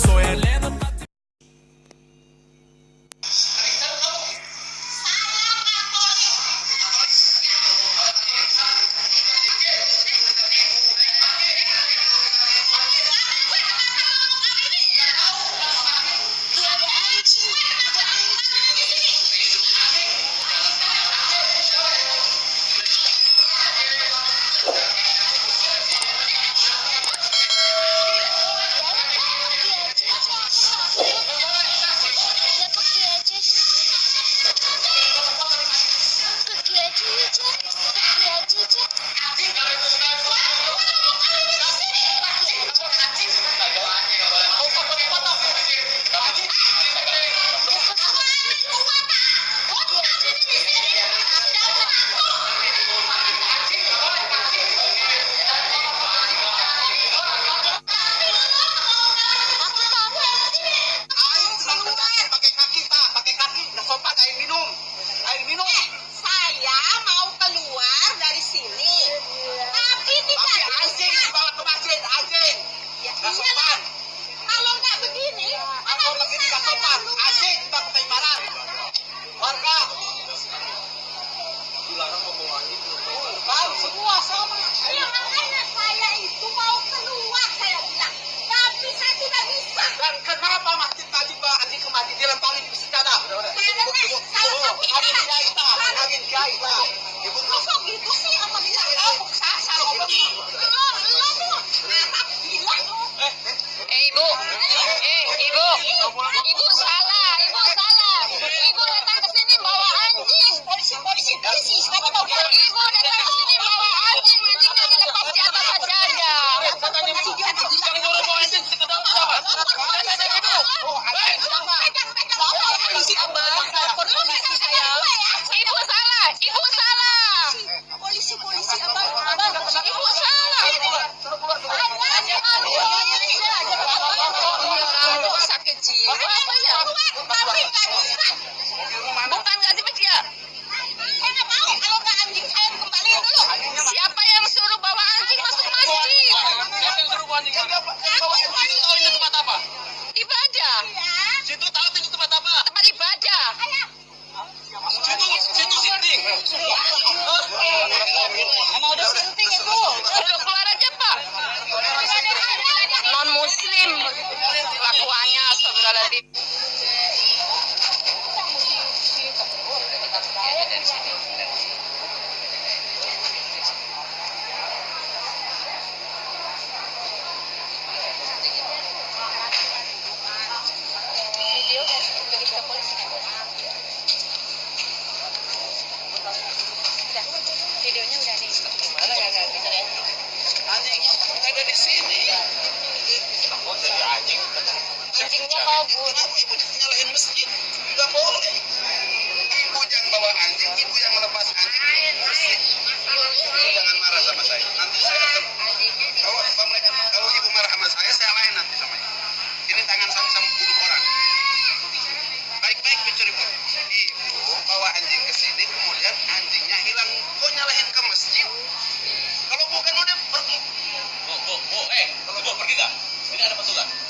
soy el Thank you. มาส่งบ้าน Ibu kabur ibu nyalahin masjid nggak boleh. Ibu jangan bawa anjing ibu yang melepas anjing. Ibu jangan marah sama saya. Nanti saya kalau kalau ibu marah sama saya saya lain nanti sama ibu. Ini tangan saya sama membunuh orang. Baik-baik mencuri ibu ibu bawa anjing ke sini kemudian anjingnya hilang. Kok nyalahin ke masjid? Kalau bukan udah pergi. Bu bu bu eh kalau bu pergi gak ini ada pasukan.